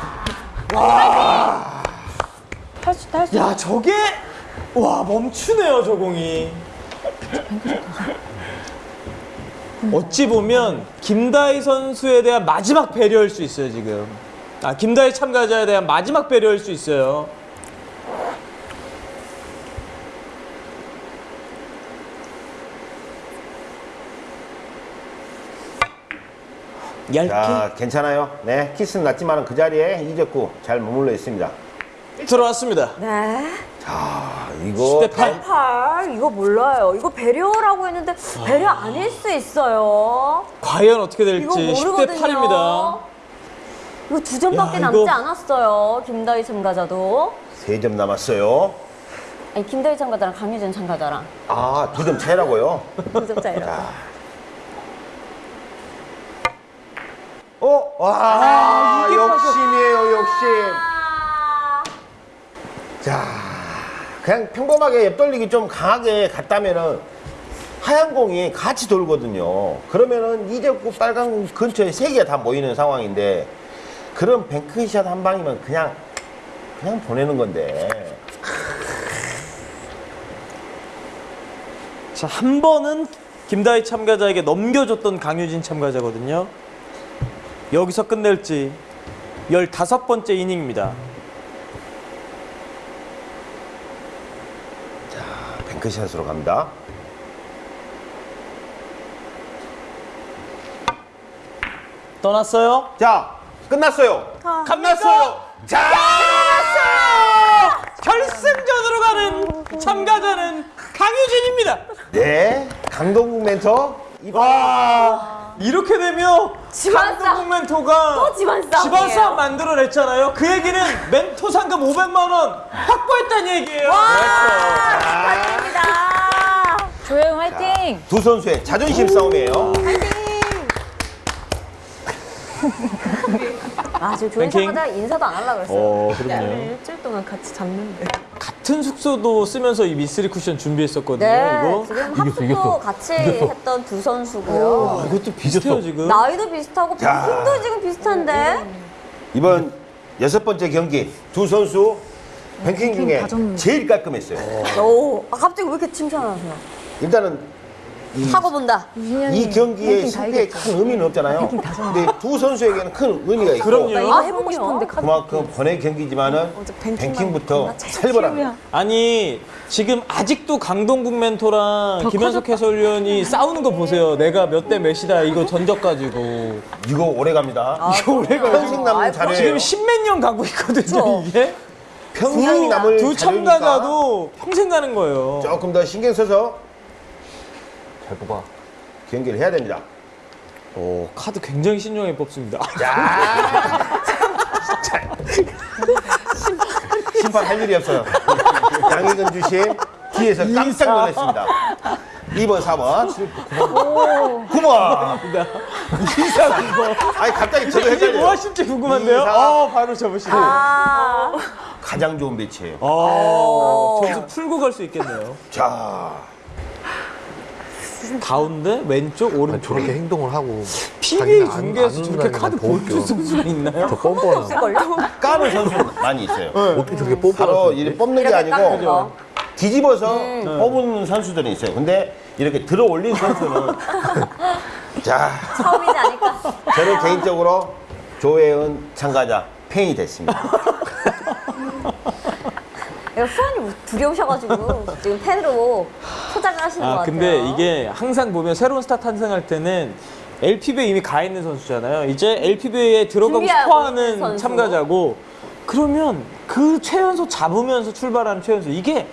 할수 있다, 할수 있다. 야, 저게 와 멈추네요, 저 공이. 어찌 보면 김다희 선수에 대한 마지막 배려일 수 있어요 지금. 아 김다희 참가자에 대한 마지막 배려일 수 있어요. 얇게 자, 괜찮아요. 네, 키스는 났지만 그 자리에 이적구 잘 머물러 있습니다. 들어왔습니다. 네. 아, 이거 10대 8. 팔 이거 몰라요. 이거 배려라고 했는데 배려 아닐 수 있어요. 과연 어떻게 될지 이거 10대 모르거든요. 8입니다. 이거 두 점밖에 야, 남지 이거- 않았어요. 김다희 참가자도. 세 점 남았어요. 아니 김다희 참가자랑 강유진 참가자랑 아, 두 점 차이라고요? [laughs] 두 점 차이라. 자. 어? 와, 이게 욕심이에요, 욕심. 아, 자, 그냥 평범하게 옆돌리기 좀 강하게 갔다면은 하얀 공이 같이 돌거든요. 그러면은 이적구 빨간 공 근처에 세 개가 다 모이는 상황인데 그런 뱅크샷 한 방이면 그냥 그냥 보내는 건데. 자, 한 번은 김다희 참가자에게 넘겨줬던 강유진 참가자거든요. 여기서 끝낼지 15번째 이닝입니다. 뱅크샷으로 갑니다. 떠났어요? 자, 끝났어요. 끝났어요. 자, 결승전으로 가는 참가자는 강유진입니다. 네, 강동국 멘토. 와, 이렇게 되면. 강동국 멘토가 또 집안 싸움이에요. 집안 싸움 만들어냈잖아요. 그 얘기는 멘토 상금 500만 원 확보했다는 얘기예요. 축하드립니다. 조영 화이팅! 두 선수의 자존심 싸움이에요. [laughs] 아, 저 조인. 참가자 인사도 안 하려고 그랬어요. 어, 그럼요. 일주일 동안 같이 잤는데. 같은 숙소도 쓰면서 이 미쓰리 쿠션 준비했었거든요. 네, 이거. 지금 합숙도 같이 했던 두 선수고요. 아, 이것도 비슷해요 지금. 나이도 비슷하고 뱅킹도 지금 비슷한데. 이번 여섯 번째 경기 두 선수 뱅킹 중에 제일 깔끔했어요. 오, 아, 갑자기 왜 이렇게 칭찬하세요? 일단은 이, 하고 본다. 이 경기의 승패에 큰 의미는 없잖아요. 근데 두 선수에게는 큰 의미가 있고 그럼요. 아, 해보고 싶었는데 그만큼 번외 경기지만은 뱅킹부터 살벌합니다. 아니 지금 아직도 강동국 멘토랑 김현석 해설위원이 싸우는 거 보세요. 내가 몇 대 몇이다 이거 전적 가지고 이거 오래 갑니다. 이거 오래가 평생 남는 지금 자료예요. 십몇 년 가고 있거든요 이게. 평생 남을 두 참가자도 평생 가는 거예요. 조금 더 신경 써서 잘 뽑아. 경기를 해야 됩니다. 오 카드 굉장히 신중하게 뽑습니다. [laughs] 심판 할 일이 없어요. 양희근 주심 뒤에서 깜짝 놀랐습니다. 2번, 4번. 9번. 이사 그거 아니 갑자기 저도 이제 뭐 헷갈려요. 하실지 궁금한데요. 어 바로 접으시고. 아, 가장 좋은 배치예요. 어, 점수 풀고 갈 수 있겠네요. 자, 가운데, 왼쪽, 오른쪽. 저렇게 행동을 하고 PBA 중계에서 안 저렇게 카드. 보여줄 선수가 있나요? 저 뻔뻔한? 까는 선수 많이 있어요. 어떻게 저렇게 뻔뻔한 바로 이렇게 뽑는 게 아니고 거. 뒤집어서 뽑은 선수들이 있어요. 근데 이렇게 들어 올린 선수는 [laughs] 자, 처음이지 않을까? 저는 개인적으로 조혜은 참가자 팬이 됐습니다. [laughs] 이거 후환이 두려우셔가지고 지금 팬으로 포장을 하시는 것 아, 같아요. 근데 이게 항상 보면 새로운 스타 탄생할 때는 LPBA 이미 가 있는 선수잖아요. 이제 LPBA 들어가고 준비하고 싶어 있는 하는 선수. 참가자고 그러면 그 최연소 잡으면서 출발하는 최연소 이게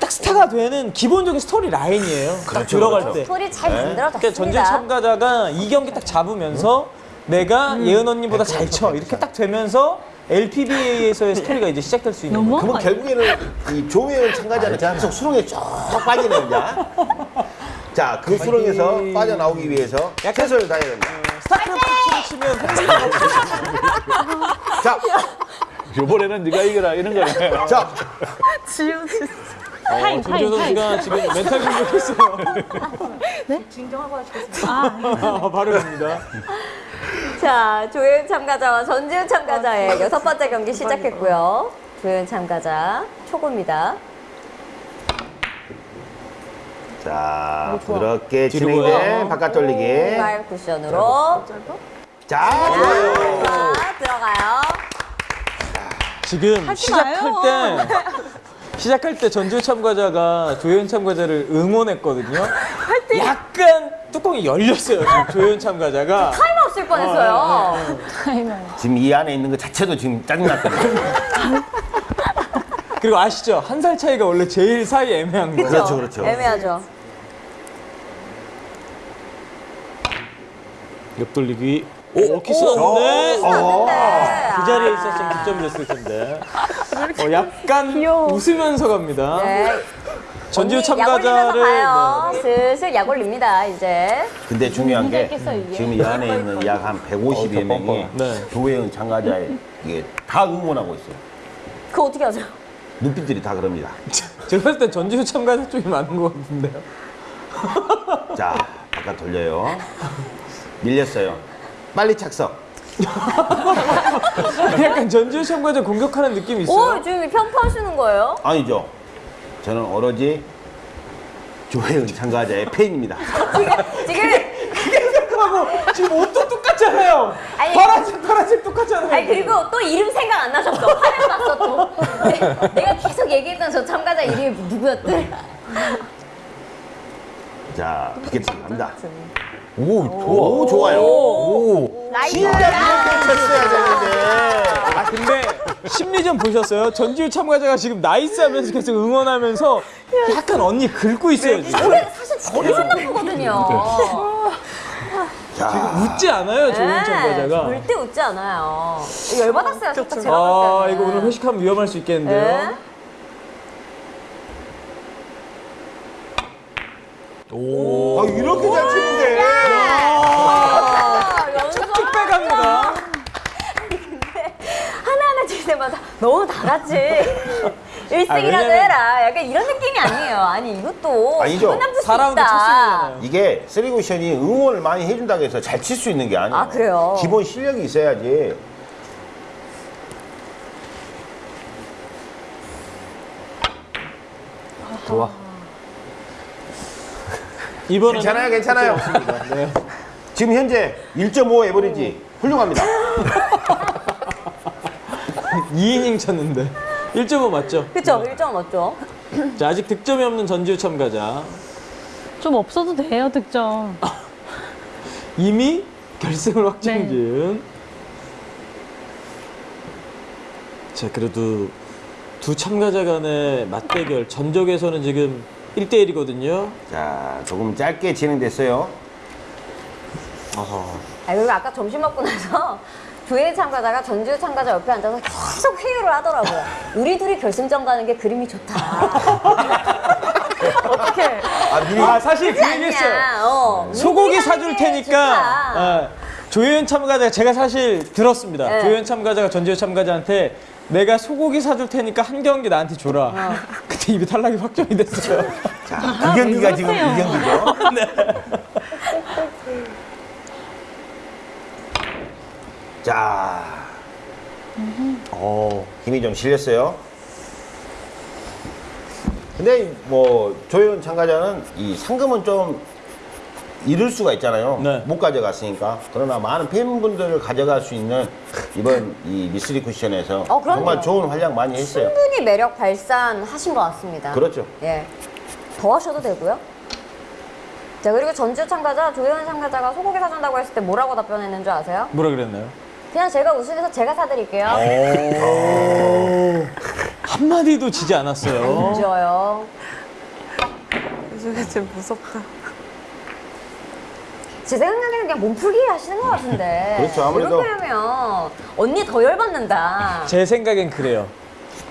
딱 스타가 되는 기본적인 storyline이에요. 딱 그렇죠, 들어갈 그렇죠. 때. 스토리 잘 만들어졌습니다. 그러니까 전직 참가자가 이 경기 딱 잡으면서 내가 예은 언니보다 잘 쳐 이렇게 딱 되면서 LPBA에서의 스토리가 이제 시작될 수 있는 거예요. 그러면 결국에는 이 조혜은 참가자는 계속 수렁에 쭉 빠지는 자. 자, 그 수렁에서 빠져나오기 위해서 최선을 다해야 됩니다. 스타크래프트 치면 자, 이번에는 네가 이겨라 이런 거네. 자, 어, 정지호 선수가 지금 멘탈 공격했어요. 진정하고 하시겠습니다. 아, 바로 갑니다. 자, 조혜은 참가자와 전지훈 참가자의 여섯 번째 경기 시작했고요. 조혜은 참가자 초구입니다. 자, 좋아. 부드럽게 진행된. 바깥 돌리기. 발 쿠션으로. 자, 좋아요. 들어가요. 지금 시작할. 때 [laughs] 시작할 때 전주 참가자가 조현 참가자를 응원했거든요. 약간 뚜껑이 열렸어요. 지금 조현 참가자가. 타이머 쓸 뻔했어요. 타이머. 지금 이 안에 있는 거 자체도 지금 짜증났거든요. [laughs] 그리고 아시죠? 한 살 차이가 원래 제일 사이 애매한 거. 그렇죠, 그렇죠. 애매하죠. 옆돌리기. 오, 키스였는데. 어. 그 자리에 있었으면 득점이 됐을 텐데. 어, 약간 웃으면서 갑니다. 네. 전지우 언니 약 올리면서 참가자를 가요. 네. 슬슬 약 올립니다, 이제. 근데 중요한 게. 지금 이 안에 있는 약 한 150여 명이 네. 조혜은 참가자에 이게 다 응원하고 있어요. 그거 어떻게 하세요? 눈빛들이 다 그럽니다. [laughs] 제가 봤을 때 전지우 참가자 쪽이 많은 것 같은데요. 자, 바깥 돌려요. 밀렸어요. 빨리 착석. [laughs] 약간 전지우 참가자 공격하는 느낌이 있어요. 오, 지금 편파하시는 거예요? 아니죠. 저는 오로지 조혜은 참가자의 팬입니다. 지금, 하고 지금 옷도 똑같잖아요. 아니, 파란색 파란색 똑같잖아요. 아니, 그리고 또 이름 생각 안 나셨어. 화면 봤어, 또. 네, 내가 계속 얘기했던 저 참가자 이름이 누구였대? 자, 비켓팅 갑니다. 오, 오, 좋아요. 오, Nice. 진짜 이렇게 쳤어야 되는데. 아 근데 심리전 보셨어요? 전지우 참가자가 지금 nice 하면서 계속 응원하면서 약간 언니 긁고 있어요 지금. 저게 사실 저게 생각하거든요. 자, 웃지 않아요 조현 참가자가. 절대 웃지 않아요. 열받았어요, 살짝 제가 아. 이거 오늘 회식하면 위험할 수 있겠는데요. 네? 오. 아, 이렇게 잘 치는데. 아, 연속 쭉 빼갑니다. 하나하나 칠 때마다 너무 다 같이 1승이라도 [laughs] 아, 왜냐면- 해라. 약간 이런 느낌이 아니에요. 아니 이것도 아니죠. 승이잖아요. 이게 쓰리쿠션이 응원을 많이 해준다고 해서 잘 칠 수 있는 게 아니에요. 아, 그래요? 기본 실력이 있어야지. 좋아. 이번에는 괜찮아요, 괜찮아요. 네. [laughs] 지금 현재 1.5 에버리지 훌륭합니다. [laughs] 2이닝 쳤는데 1.5 맞죠? 그쵸? 1점 맞죠? [clears throat] 자 아직 득점이 없는 전지우 참가자 좀 없어도 돼요, 득점. [laughs] 이미 결승을 확정지은. 자 그래도 두 참가자 간의 맞대결 전적에서는 지금 1대1이거든요. 자, 조금 짧게 진행됐어요. 아, 그리고 아까 점심 먹고 나서 [laughs] 조혜 참가자가 전주 참가자 옆에 앉아서 계속 회유를 하더라고요. 우리 둘이 결승전 가는 게 그림이 좋다. [laughs] 어떻게? 아, 미리 아 사실 그 얘기했어요. 어. 우리 소고기 사줄 테니까. 어, 조혜연 참가자 제가 사실 들었습니다. 네. 조혜연 참가자가 전지우 참가자한테 내가 소고기 사줄 테니까 한 경기 나한테 줘라. 어. [laughs] 그때 입이 탈락이 확정이 됐어요. [laughs] 자, 그 경기가 지금 이 경기죠. [laughs] 네. 자, 어, 힘이 좀 실렸어요. 근데 뭐 조현 참가자는 이 상금은 좀 잃을 수가 있잖아요. 네. 못 가져갔으니까. 그러나 많은 팬분들을 가져갈 수 있는 이번 이 미스리 쿠션에서 어. 정말 좋은 활약 많이 했어요. 충분히 매력 발산하신 것 같습니다. 그렇죠. 예. 더 하셔도 되고요. 자, 그리고 전주 참가자, 조혜원 참가자가 소고기 사준다고 했을 때 뭐라고 답변했는 줄 아세요? 뭐라 그랬나요? 그냥 제가 우승해서 제가 사드릴게요. 한마디도 지지 않았어요. 좋아요. 요즘에 진짜 무섭다. 제 생각에는 그냥 몸풀기 하시는 것 같은데. [laughs] 그렇죠, 아무래도. 이렇게 하면 언니 더 열받는다. 제 생각엔 그래요.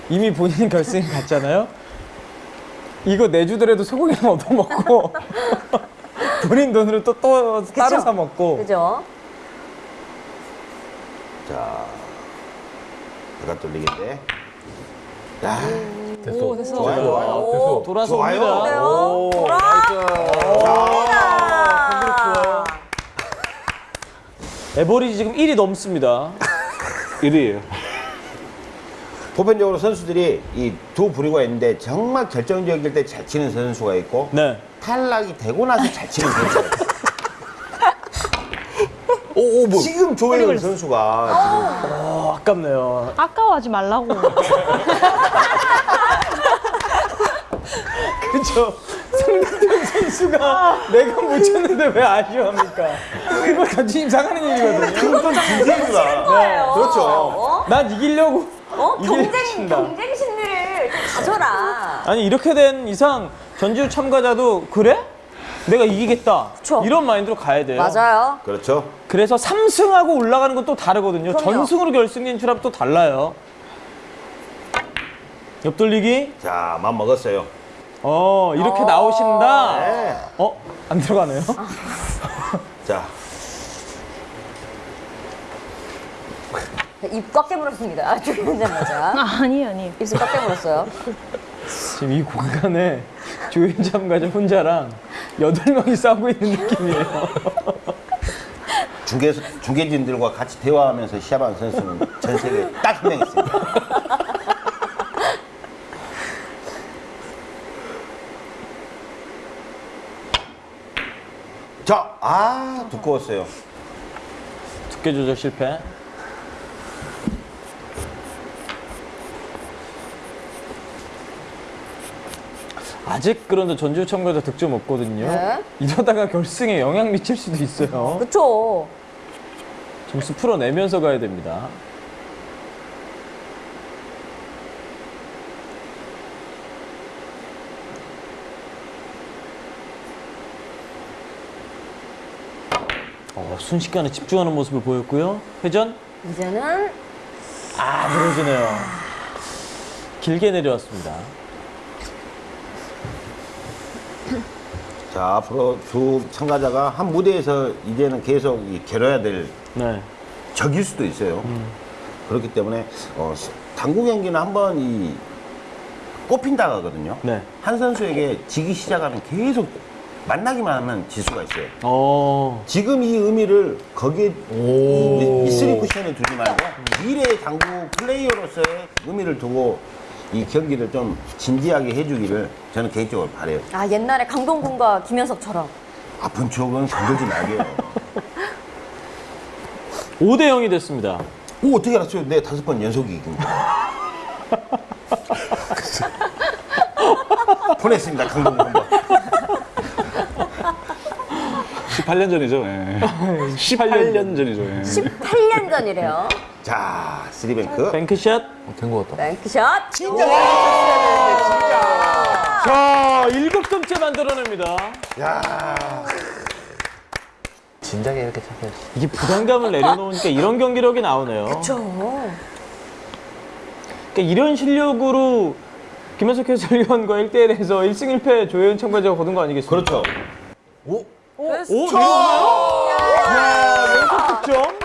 이미 본인 결승에 갔잖아요. 이거 내주더라도 소고기는 얻어먹고 [laughs] 본인 돈으로 또, 또 따로? 사 먹고 그죠? 자, 바깥 돌리기인데. 야, 됐어. 오, 됐어. 좋아요, 좋아요. 됐어. 돌아서 좋아요. 옵니다. 그래요? 오, 돌아옵니다. 에버리지 지금 1이 넘습니다. 1위에요. 보편적으로 선수들이 이 두 부류가 있는데 정말 결정적일 때 잘 치는 선수가 있고 네. 탈락이 되고 나서 잘 치는 선수예요. 오, 오, 뭐. 지금 조혜은 선수가 어, 아깝네요. 아까워하지 말라고. [laughs] [laughs] 그렇죠. 상대편 선수가 내가 못 쳤는데 왜 아쉬워합니까? 이거 자존심 상하는 일이거든요. 지금 좀 준비해주라. 그렇죠. 어? 난 이기려고. 어? 경쟁. 경쟁 심리를 좀 가져라. 아니 이렇게 된 이상 전주 참가자도 그래? 내가 이기겠다. 그쵸. 이런 마인드로 가야 돼요. 맞아요. 그렇죠. 그래서 3승하고 올라가는 건 또 다르거든요. 그럼요. 전승으로 결승 진출하면 또 달라요. 옆돌리기. 자, 맘 먹었어요. 어 이렇게 나오신다. 네. 어? 안 들어가네요. [laughs] 자, 입 꽉 깨물었습니다. 아, 조연자마자. 아니 아니. 입술 꽉 깨물었어요. 지금 이 공간에 조연 참가자 혼자랑 여덟 명이 싸우고 있는 느낌이에요. 중계, 중계진들과 같이 대화하면서 시합한 선수는 전 세계에 딱 한 명 있습니다. 자, 아, 두꺼웠어요. 두께 조절 실패. 아직 그런데 전주 참가자 득점 없거든요. 네. 이러다가 결승에 영향 미칠 수도 있어요. 그쵸. 점수 풀어내면서 가야 됩니다. 어, 순식간에 집중하는 모습을 보였고요. 회전 이제는 아 늘어지네요. 길게 내려왔습니다. 자, 앞으로 두 참가자가 한 무대에서 이제는 계속 이 겨뤄야 될 네. 적일 수도 있어요. 그렇기 때문에 어, 당구 경기는 한번 이 꼽힌다 하거든요. 네. 한 선수에게 지기 시작하면 계속 만나기만 하면 지수가 있어요. 어. 지금 이 의미를 거기에 미- 미쓰리 쿠션에 두지 말고 미래의 당구 플레이어로서의 의미를 두고 이 경기를 좀 진지하게 해주기를 저는 개인적으로 바래요. 아 옛날에 강동군과 김현석처럼 아픈 추억은 건들지 말게요. 5대 0이 됐습니다. 오 어떻게 알았어요? 내 다섯 번 연속이 이긴 거. [laughs] 보냈습니다 한번. 18년 전이죠. 예. 18년 전이죠. 예. 18년 전이래요. 자 three bank. Bank shot. 된것 같다. Bank shot. 진짜 진짜. 자, 7점째 만들어냅니다. 야. 진작에 이렇게 잡혀야지. 이게 부담감을 내려놓으니까 이런 경기력이 나오네요. 그쵸. 그러니까 이런 실력으로 김현석 해설위원과 1대1에서 1승 1패 조혜은 참가자가 거둔 거 아니겠습니까? 그렇죠. 오. 오, 내려오나요? 야, 연속 득점.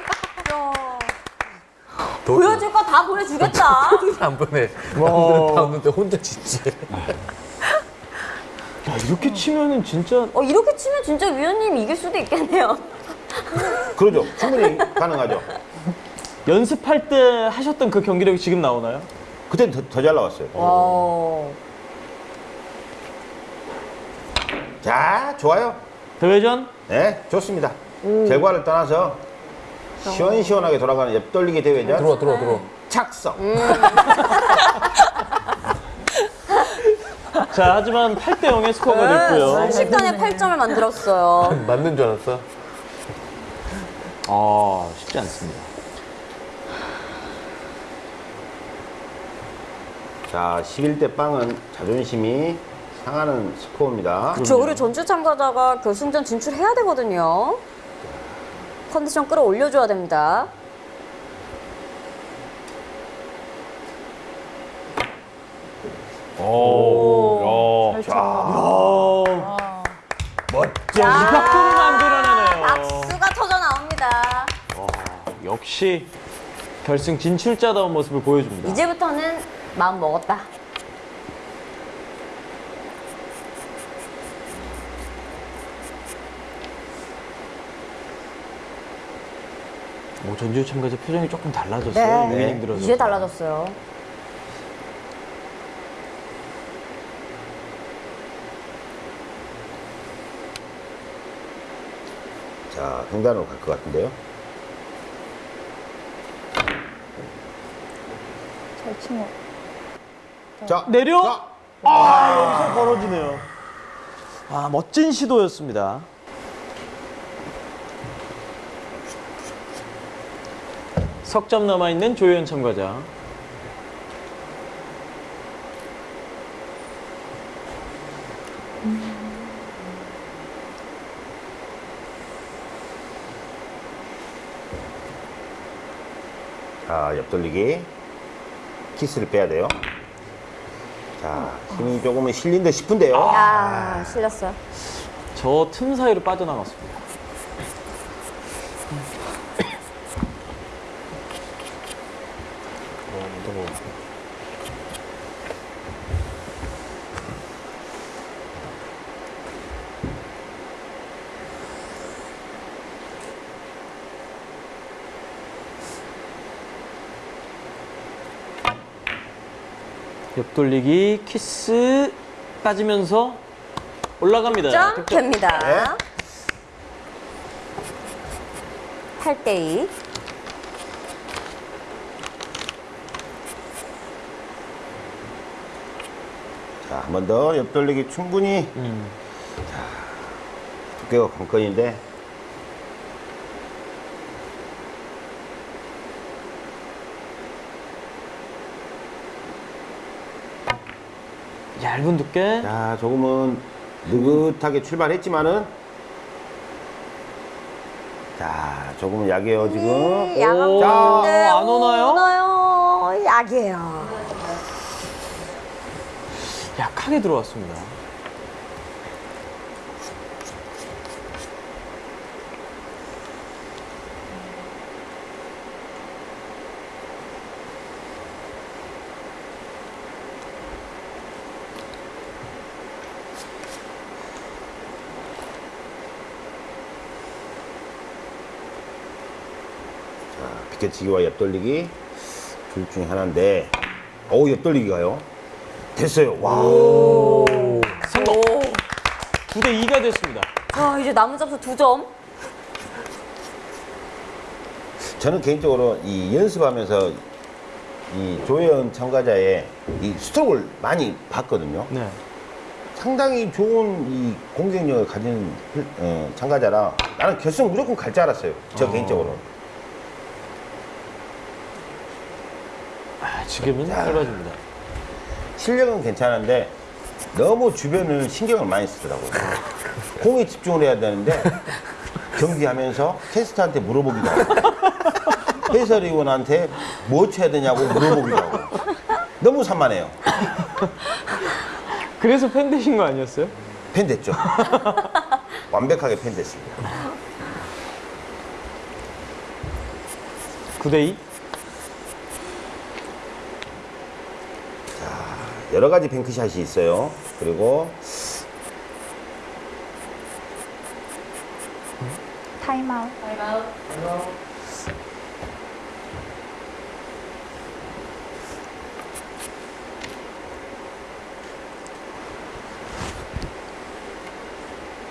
보여줄 거 다 보여주겠다. [laughs] 안 보내. 남들은 다 없는데 혼자 짓지. 야, 이렇게 치면은 진짜 어 이렇게 치면 진짜 위원님 이길 수도 있겠네요. 그러죠. 충분히 가능하죠. 연습할 때 하셨던 그 경기력이 지금 나오나요? 그때 더잘 나왔어요. 와. 자 좋아요. 대회전? 네 좋습니다. 결과를 떠나서 시원시원하게 돌아가는 옆돌리기 대회전 들어와, 들어와, 들어와. 착석. [laughs] 자, 하지만 8대 0의 스코어가 됐고요. 순식간에 8점을 만들었어요. [laughs] 맞는 줄 알았어. 아, 쉽지 않습니다. 자 11대 빵은 자존심이 상하는 스코어입니다. 그쵸, 우리 전주 참가자가 결승전 진출해야 되거든요. 컨디션 끌어올려줘야 됩니다. 오. 야. 야, 멋져. 이각도를 만들어내네요. 박수가 터져 나옵니다. 역시 결승 진출자다운 모습을 보여줍니다. 이제부터는 마음 먹었다. 전주 참가자 표정이 조금 달라졌어요. 네. 네. 이제 달라졌어요. 자, 횡단으로 갈 것 같은데요. 잘 치네. 자, 내려. 자. 아, 여기서 벌어지네요. 아, 멋진 시도였습니다. 석점 남아 있는 조현 참가자. 자, 옆돌리기. 키스를 빼야 돼요. 자, 힘이 조금은 실린 듯 싶은데요. 아, 실렸어요. 저 틈 사이로 빠져나갔습니다. 옆돌리기 키스 빠지면서 올라갑니다. 득점. 점프입니다. 네. 8대2. 자, 한 번 더 옆돌리기 충분히 음. 두께가 관건인데 얇은 두께. 자, 조금은 느긋하게 출발했지만은 자, 조금은 약해요, 지금. 야간 오, 같은데 안 오나요? 오나요? 약이에요. 약하게 들어왔습니다. 자, 비켜치기와 옆돌리기 둘 중에 하나인데 어우, 옆돌리기가요. 됐어요. 와. 성공. 9대 2가 됐습니다. 자, 이제 남은 점수 2점. 저는 개인적으로 이 연습하면서 이 조연 참가자의 이 스트로크를 많이 봤거든요. 네. 상당히 좋은 이 공격력을 가진 어, 참가자라 나는 결승 무조건 갈 줄 알았어요. 저 개인적으로. 아, 지금은 떨어집니다. 실력은 괜찮은데 너무 주변을 신경을 많이 쓰더라고요. 공에 집중을 해야 되는데 경기하면서 캐스터한테 물어보기도 하고 해설위원한테 뭐 쳐야 되냐고 물어보기도 하고 너무 산만해요. 그래서 팬 되신 거 아니었어요? 팬 됐죠. 완벽하게 팬 됐습니다. 9대 2. 여러 가지 bank shot이 있어요. 그리고 타임아웃.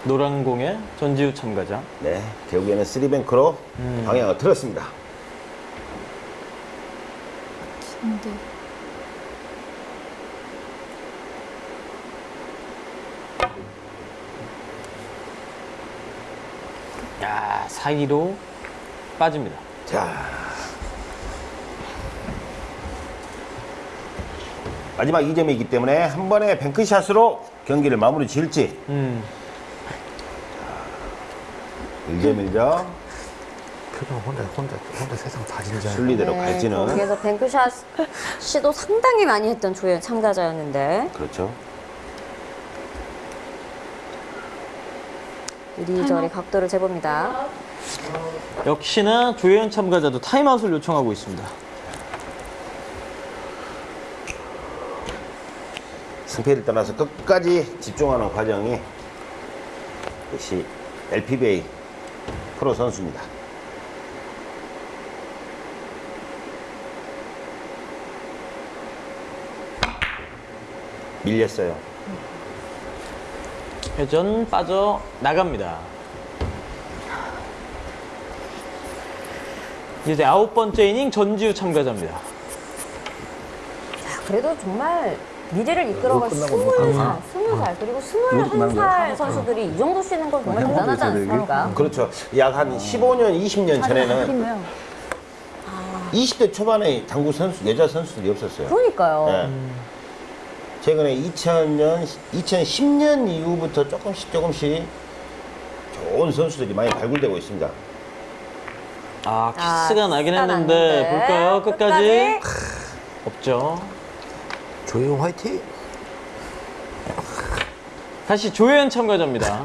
노란 공의 전지우 참가자. 네 결국에는 쓰리뱅크로 방향을 틀었습니다. 근데 야, 사이로 빠집니다. 자 마지막 2점이기 때문에 한 번의 뱅크샷으로 경기를 마무리 지을지 음. 1점 1점 표정 혼자 혼자 혼자 세상 다 진지하네. 순리대로 네, 갈지는 거기에서 bank shot 시도 상당히 많이 했던 조연 참가자였는데 그렇죠. 이리저리 각도를 재봅니다. 역시나 조혜연 참가자도 타임아웃을 요청하고 있습니다. 승패를 떠나서 끝까지 집중하는 과정이 역시 LPBA 프로 선수입니다. 밀렸어요. 회전 빠져 나갑니다. 이제 아홉 번째 이닝 전지우 참가자입니다. 그래도 정말 미래를 이끌어갈 스물 살, 스무 살 그리고 스물한 살 선수들이 이 정도 쓰는 건 정말 대단하지 않습니까? 그렇죠. 약 한 15년, 20년 전에는 힘해요. 20대 초반에 당구 선수, 여자 선수들이 없었어요. 그러니까요. 네. 최근에 2000년, 2010년 이후부터 조금씩 조금씩 좋은 선수들이 많이 발굴되고 있습니다. 아, 아, 키스가 나긴 키스가 했는데 났는데. 볼까요? 끝까지? 끝까지? 없죠. 조용 화이팅! 다시 조혜연 참가자입니다.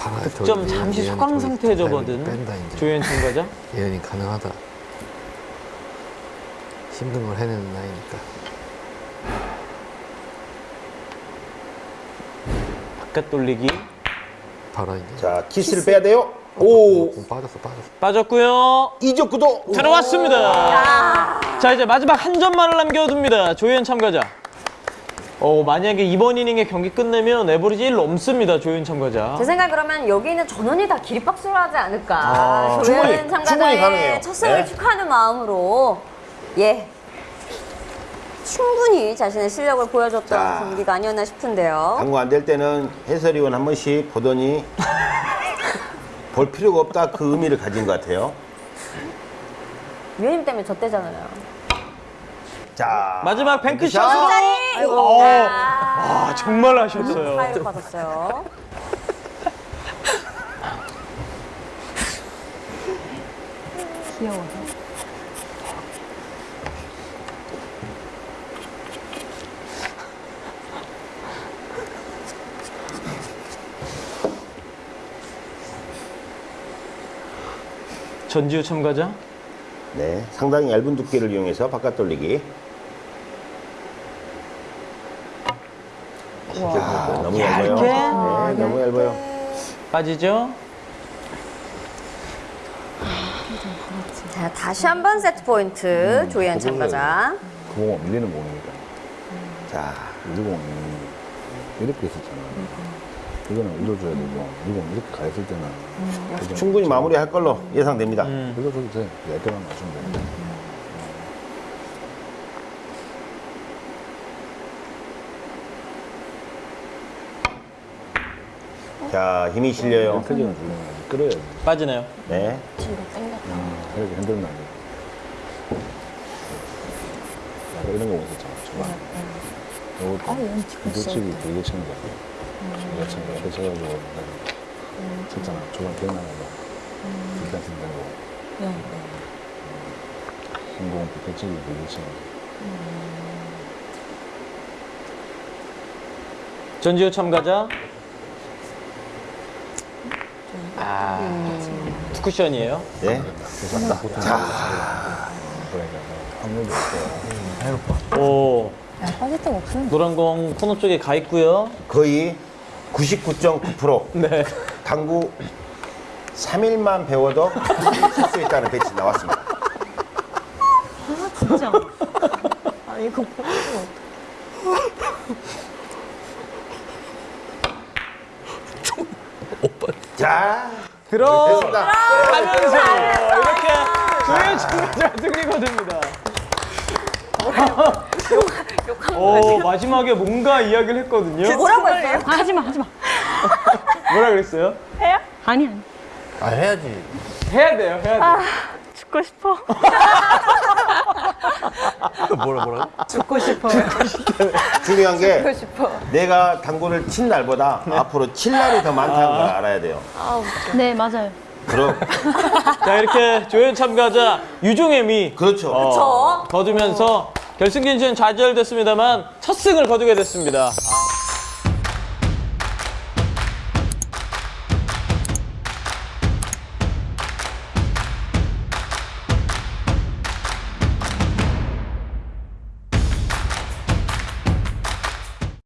봐라, 득점 잠시 소강 상태에 접어든. 조혜연 참가자. 예언이 가능하다. 힘든 걸 해내는 나이니까. 바깥 돌리기 봐라 이제. 자, 키스를 빼야 돼요. 오! 공 빠졌어 빠졌어. 빠졌고요. 이적구도 들어왔습니다. 자 이제 마지막 한 점만을 남겨둡니다. 조혜연 참가자. 어 만약에 이번 이닝의 경기 끝내면 에버리지 1 넘습니다. 조혜연 참가자. 제 생각 그러면 여기는 전원이 다 기립박수를 하지 않을까. 아, 충분히 참가자의. 첫 승을 네. 축하하는 마음으로 예 충분히 자신의 실력을 보여줬던 자. 경기가 아니었나 싶은데요. 당구 안 될 때는 해설위원 한 번씩 보더니 볼 필요가 없다 그 의미를 가진 것 같아요. 위원님 때문에 졌대잖아요. 자, 마지막 뱅크 뱅크샷. 아이고. 어. 아, 아 정말 하셨어요. 파이를 받았어요. [laughs] 귀여워 전지우 참가자. 네, 상당히 얇은 두께를 이용해서 바깥 돌리기. 자, 너무 얇아요. 얇게? 네, 너무 얇아요. 빠지죠. 자, 다시 한 번 세트 포인트 조혜연 참가자. 그 공은 밀리는 공이니까. 자, 우리 공은 이렇게 있었잖아. 이거는 올려줘야 되고, 이건 이렇게 가 있을 때는 그냥 충분히 마무리할 걸로 예상됩니다. 올려줘도 돼. 얇게만 맞추면 돼. 자, 힘이 실려요. 터지는 중요하지. 끌어야지. 빠지네요. 네. 음, 이렇게 흔들면 안 돼. 약간 이런 거 있었잖아, 초반에. 요것도 흔들치기 되게 치는 거참 이렇게 쳐가지고 쳤잖아. 초반 기억나는 디펜스 된 거. 신공 비켜치기 되게 치는 거. 전지우 참가자. 아, 투쿠션이에요. 네. 그러니까 확률도 없고. 오, 빠질 데가 없어요. 노란 공 코너 쪽에 가 있고요. 거의 99.9% 네. 당구 3일만 배워도 칠수 있다는 배치 나왔습니다. 진짜. [laughs] 아, 이거 자, 들어 가면서 됐습니다. 이렇게 조혜연 참가자 승리가 됩 니다. 오, 마지막에 뭔가 이야기를 했거든요. 뭐라고 했어요? 아, 하지 마, 하지 마. [laughs] 뭐라 그랬어요? 아니, 아니. 아, 해야지. 해야 돼요, 해야 돼요. 죽고 싶어. 뭐라 뭐라? 죽고 싶어. 중요한 게 죽고 싶어. 내가 당구를 친 날보다 앞으로 칠 날이 더 많다는 걸 알아야 돼요. 네, 맞아요. 그럼 자, 이렇게 조연 참가자 유종의 미 그렇죠. 어, 거두면서 결승 진출은 좌절됐습니다만 첫 승을 거두게 됐습니다. 아.